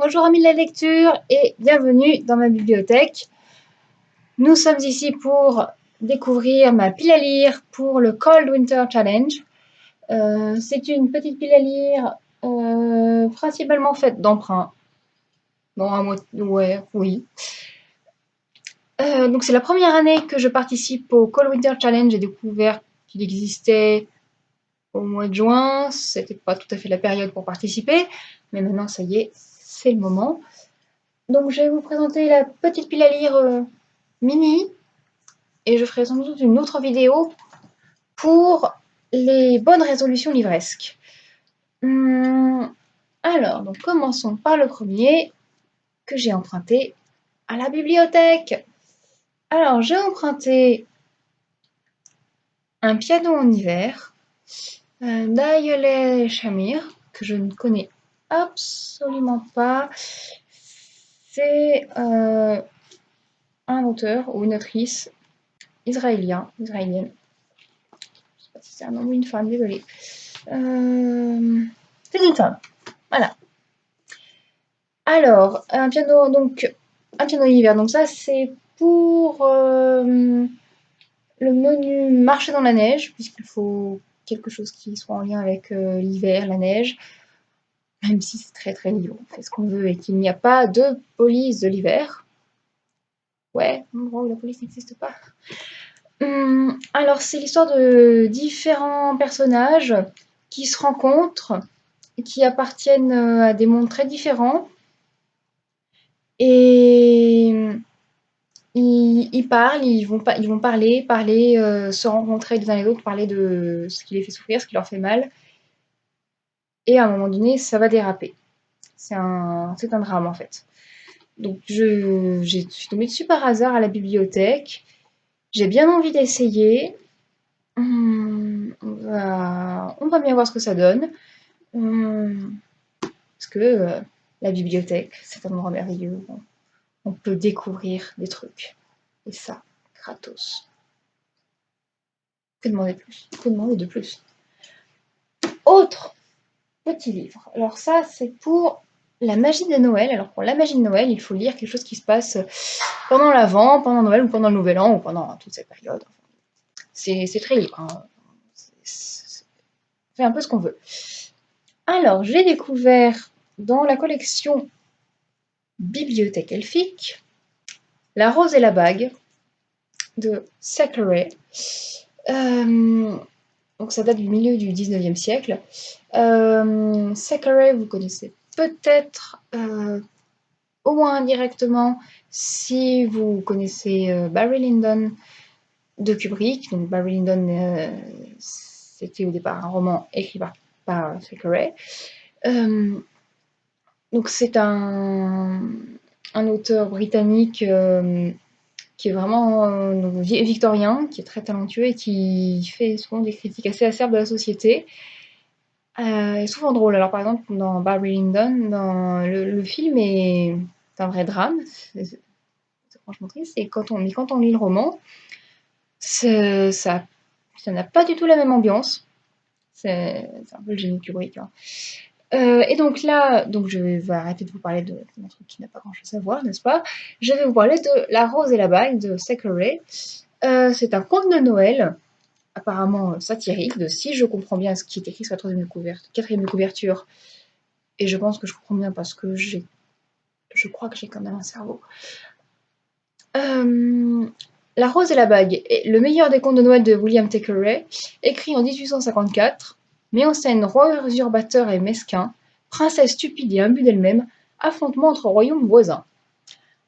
Bonjour amis de la lecture et bienvenue dans ma bibliothèque. Nous sommes ici pour découvrir ma pile à lire pour le Cold Winter Challenge. Euh, c'est une petite pile à lire euh, principalement faite d'emprunts. Bon, un ouais, oui. Euh, donc c'est la première année que je participe au Cold Winter Challenge. J'ai découvert qu'il existait au mois de juin. C'était pas tout à fait la période pour participer, mais maintenant ça y est, c'est le moment. Donc je vais vous présenter la petite pile à lire euh, mini et je ferai sans doute une autre vidéo pour les bonnes résolutions livresques. Hum, alors, commençons par le premier que j'ai emprunté à la bibliothèque. Alors, j'ai emprunté un piano en hiver euh, Shamir, que je ne connais absolument pas. C'est euh, un auteur ou une autrice israélien, israélienne. Je sais pas si c'est un homme ou une femme, désolée. Euh, c'est une femme. Voilà. Alors, un piano, donc, un piano hiver. Donc ça, c'est pour euh, le menu marcher dans la neige, puisqu'il faut quelque chose qui soit en lien avec l'hiver, la neige même si c'est très très libre, on fait ce qu'on veut et qu'il n'y a pas de police de l'hiver. Ouais, la police n'existe pas. Hum, alors c'est l'histoire de différents personnages qui se rencontrent, qui appartiennent euh, à des mondes très différents. Et ils, parlent, ils vont, ils vont parler, parler, euh, se rencontrer les uns les autres, parler de ce qui les fait souffrir, ce qui leur fait mal et à un moment donné, ça va déraper. C'est un, drame en fait. Donc je, suis tombée dessus par hasard à la bibliothèque. J'ai bien envie d'essayer. Hum, on, va, bien voir ce que ça donne. Hum, parce que euh, la bibliothèque, c'est un endroit merveilleux. On, on peut découvrir des trucs. Et ça, gratos. Que demander de plus? Que demander de plus? Autre petit livre. Alors ça, c'est pour la magie de Noël. Alors pour la magie de Noël, il faut lire quelque chose qui se passe pendant l'Avent, pendant Noël ou pendant le Nouvel An ou pendant toute cette période. C'est très libre. Hein. fait un peu ce qu'on veut. Alors, j'ai découvert dans la collection Bibliothèque elfique La rose et la bague de Thackeray. Euh, donc ça date du milieu du 19e siècle. Euh, vous connaissez peut-être euh, au moins indirectement si vous connaissez euh, Barry Lyndon de Kubrick. Donc Barry Lyndon, euh, c'était au départ un roman écrit par, par donc c'est un, un, auteur britannique qui est vraiment euh, victorien, qui est très talentueux et qui fait souvent des critiques assez acerbes de la société. Euh, et souvent drôle. Alors par exemple, dans Barry Lyndon, le, film est un vrai drame. C'est franchement triste. Et quand on, quand on lit le roman, ça ça n'a pas du tout la même ambiance. C'est un peu le génie Kubrick. Hein. Euh, et donc là, donc je vais arrêter de vous parler de, un truc qui n'a pas grand chose à voir, n'est-ce pas? Je vais vous parler de La Rose et la Bague de Thackeray. Euh, c'est un conte de Noël, apparemment satirique, de si je comprends bien ce qui est écrit sur la troisième couverture, quatrième couverture, et je pense que je comprends bien parce que j'ai, je crois que j'ai quand même un cerveau. Euh, la Rose et la Bague est le meilleur des contes de Noël de William Thackeray, écrit en 1854 met en scène roi usurpateur et mesquin, princesse stupide et imbue d'elle-même, affrontement entre royaumes voisins.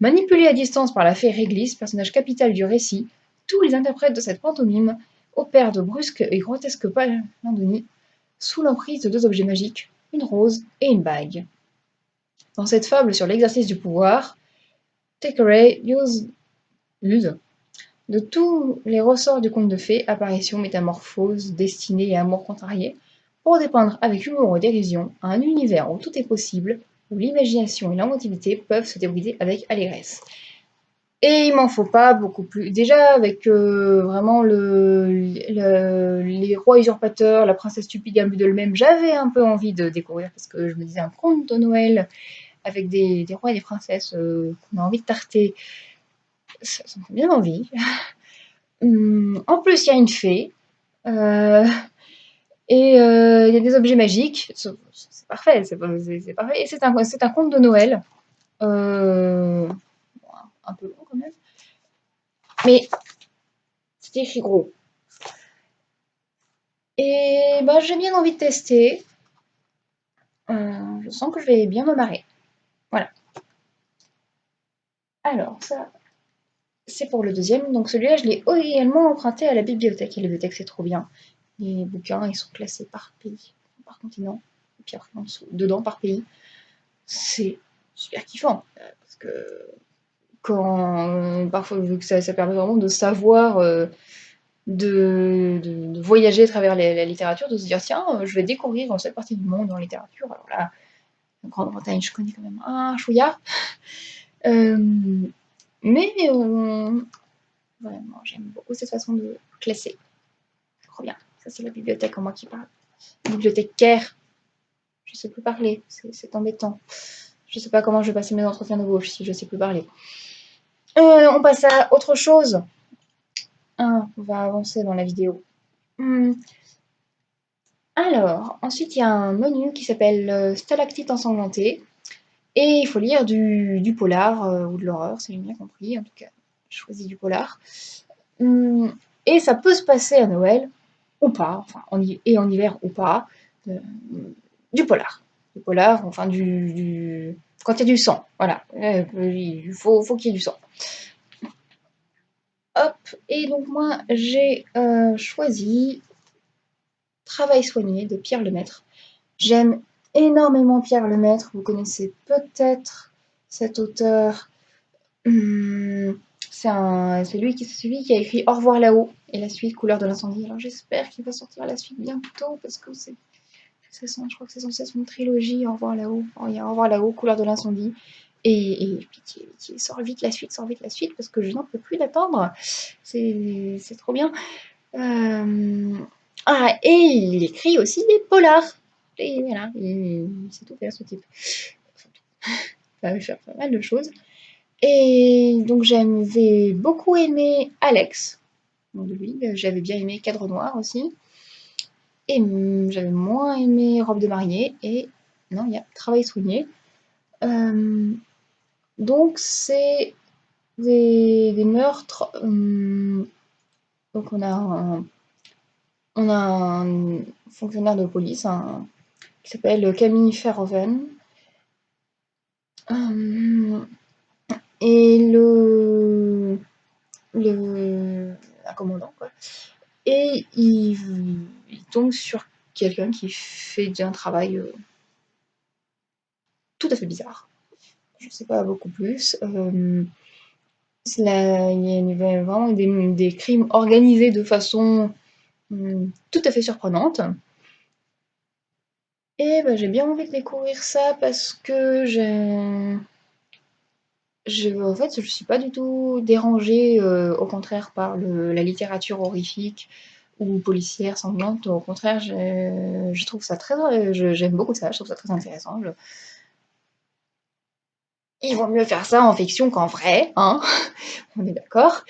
Manipulés à distance par la fée Réglisse, personnage capital du récit, tous les interprètes de cette pantomime opèrent de brusques et grotesques palandonies sous l'emprise de deux objets magiques, une rose et une bague. Dans cette fable sur l'exercice du pouvoir, Thackeray use, de tous les ressorts du conte de fées, apparition, métamorphose, destinée et amour contrarié, pour dépeindre avec humour et dérision un univers où tout est possible, où l'imagination et l'inventivité peuvent se débrouiller avec allégresse. Et il m'en faut pas beaucoup plus. Déjà avec euh, vraiment le, les rois usurpateurs, la princesse stupide de même, j'avais un peu envie de découvrir parce que je me disais un conte de Noël avec des, rois et des princesses qu'on a envie de tarter, ça, me fait bien envie. Hum, en plus, il y a une fée. Et il y a des objets magiques. C'est parfait, c'est parfait. Et c'est un, un conte de Noël. un peu long quand même. Mais c'était écrit gros. Et bah, j'ai bien envie de tester. Euh, je sens que je vais bien me marrer. Voilà. Alors, ça, c'est pour le deuxième. Donc celui-là, je l'ai également emprunté à la bibliothèque. Et la bibliothèque, c'est trop bien. Les bouquins, ils sont classés par pays, par continent. Et puis après, en dessous, dedans, par pays. C'est super kiffant. Euh, parce que quand, parfois, vu que ça, permet vraiment de savoir... Euh, de, voyager à travers la, littérature, de se dire tiens, euh, je vais découvrir cette partie du monde en littérature. Alors là, la Grande-Bretagne, je connais quand même un chouillard. Mais vraiment, j'aime beaucoup cette façon de classer. Trop bien. C'est la bibliothèque en moi qui parle. Bibliothécaire. Je sais plus parler. C'est embêtant. Je sais pas comment je vais passer mes entretiens de gauche si je sais plus parler. on passe à autre chose. On va avancer dans la vidéo. Hmm. Alors, ensuite, il y a un menu qui s'appelle euh, Stalactite ensanglantée. Et il faut lire du, polar euh, ou de l'horreur, c'est bien compris. En tout cas, je choisis du polar. Hmm. Et ça peut se passer à Noël ou pas, enfin, et en hiver ou pas, euh, du polar. Du polar, enfin, du, quand il y a du sang, voilà. Il faut, faut qu'il y ait du sang. Hop, et donc moi j'ai euh, choisi Travail soigné de Pierre Lemaître. J'aime énormément Pierre Lemaître, vous connaissez peut-être cet auteur. Hum, c'est lui qui, a écrit Au revoir là-haut et la suite Couleur de l'incendie. Alors j'espère qu'il va sortir la suite bientôt parce que c'est je crois que c'est censé être une trilogie Au revoir là-haut. Il y a Au revoir là-haut, Couleur de l'incendie. Et, pitié, pitié, sors vite la suite, sors vite la suite, parce que je n'en peux plus d'attendre. C'est trop bien. Euh, ah, et il écrit aussi des polars. Et voilà, c'est tout faire ce type. Ça va faire pas mal de choses. Et donc j'avais beaucoup aimé Alex, lui. J'avais bien aimé Cadre Noir aussi. Et j'avais moins aimé Robe de mariée. Et non, il y a Travail soigné. Euh, donc c'est des, meurtres. Hum, donc on a un, fonctionnaire de police qui s'appelle Camille Ferroven. Hum, et le, le un commandant quoi. Et il, sur quelqu'un qui fait un travail euh, tout à fait bizarre je ne sais pas beaucoup plus. Euh, il y a vraiment des, crimes organisés de façon hum, tout à fait surprenante. Et bah, j'ai bien envie de découvrir ça parce que j'ai... en fait, je ne suis pas du tout dérangée, euh, au contraire, par la littérature horrifique ou policière sanglante. Au contraire, je trouve ça très... J'aime beaucoup ça, je trouve ça très intéressant. Il vaut mieux faire ça en fiction qu'en vrai, hein On est d'accord.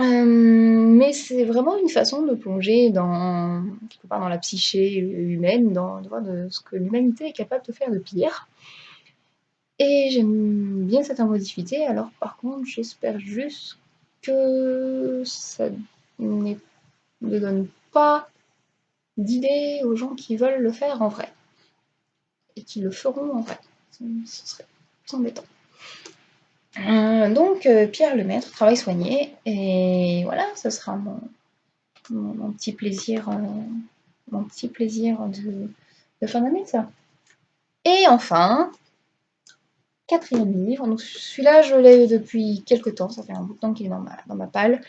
Euh, mais c'est vraiment une façon de plonger dans, dans la psyché humaine, dans, de ce que l'humanité est capable de faire de pire. Et j'aime bien cette ambiguïté, alors par contre j'espère juste que ça ne donne pas d'idées aux gens qui veulent le faire en vrai. Et qui le feront en vrai. Ce serait embêtant. Euh, donc, euh, Pierre Lemaître, travail soigné, et voilà, ce sera mon, petit plaisir, euh, mon petit plaisir de, de fin d'année, ça. Et enfin, quatrième livre, donc celui-là, je l'ai depuis quelques temps, ça fait un bout de temps qu'il est dans ma, dans ma palle.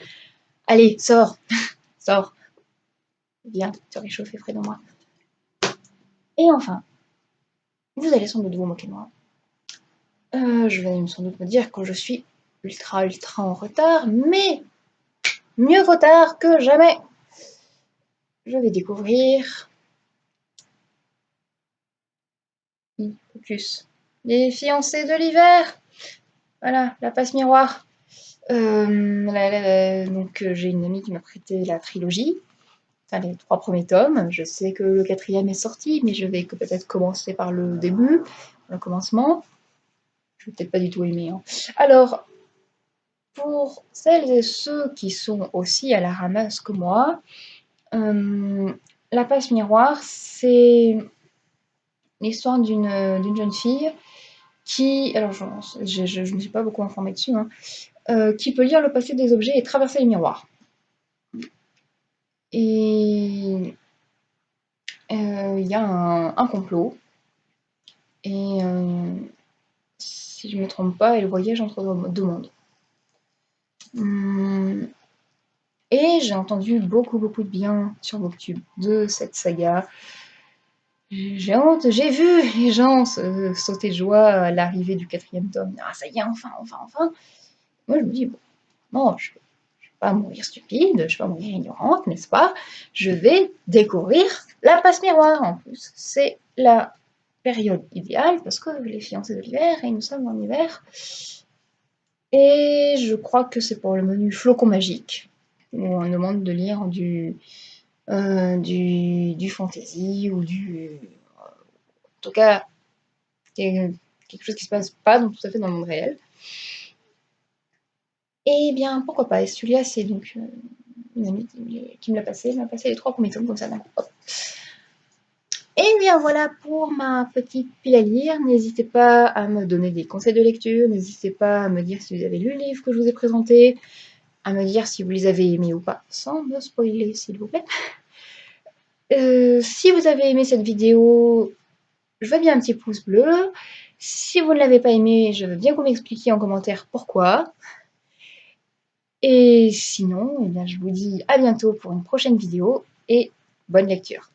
Allez, sors, sors, viens te réchauffer près de moi. Et enfin, vous allez sans doute vous moquer de moi, euh, je vais sans doute me dire quand je suis ultra ultra en retard, mais mieux vaut tard que jamais. Je vais découvrir Focus Les fiancés de l'hiver. Voilà, la passe miroir. Euh, donc euh, j'ai une amie qui m'a prêté la trilogie, enfin les trois premiers tomes. Je sais que le quatrième est sorti, mais je vais peut-être commencer par le début, le commencement. Je vais peut-être pas du tout aimer. Hein. Alors, pour celles et ceux qui sont aussi à la ramasse que moi, euh, la passe miroir, c'est l'histoire d'une jeune fille qui, alors je ne me suis pas beaucoup informée dessus, hein, euh, qui peut lire le passé des objets et traverser les miroirs. Et euh, il y a un, complot. Et euh, si je ne me trompe pas, elle voyage entre deux mondes. Hum, et j'ai entendu beaucoup beaucoup de bien sur Booktube de cette saga. J'ai honte, j'ai vu les gens sauter de joie à l'arrivée du quatrième tome. Ah ça y est, enfin, enfin, enfin. Moi je me dis, bon, non, je ne vais pas mourir stupide, je ne vais pas mourir ignorante, n'est-ce pas? Je vais découvrir la passe miroir en plus. C'est la période idéale parce que les fiancés de l'hiver et nous sommes en hiver. Et je crois que c'est pour le menu flocon magique où on demande de lire du, euh, du, du, fantasy ou du. en tout cas, quelque chose qui se passe pas tout à fait dans le monde réel. Eh bien, pourquoi pas Et c'est donc euh, une amie qui, me l'a passé. Elle m'a passé les trois premiers tomes comme ça. Et bien voilà pour ma petite pile à lire. N'hésitez pas à me donner des conseils de lecture. N'hésitez pas à me dire si vous avez lu le livre que je vous ai présenté à me dire si vous les avez aimés ou pas, sans me spoiler s'il vous plaît. Euh, si vous avez aimé cette vidéo, je veux bien un petit pouce bleu. Si vous ne l'avez pas aimé, je veux bien que vous m'expliquiez en commentaire pourquoi. Et sinon, eh je vous dis à bientôt pour une prochaine vidéo et bonne lecture.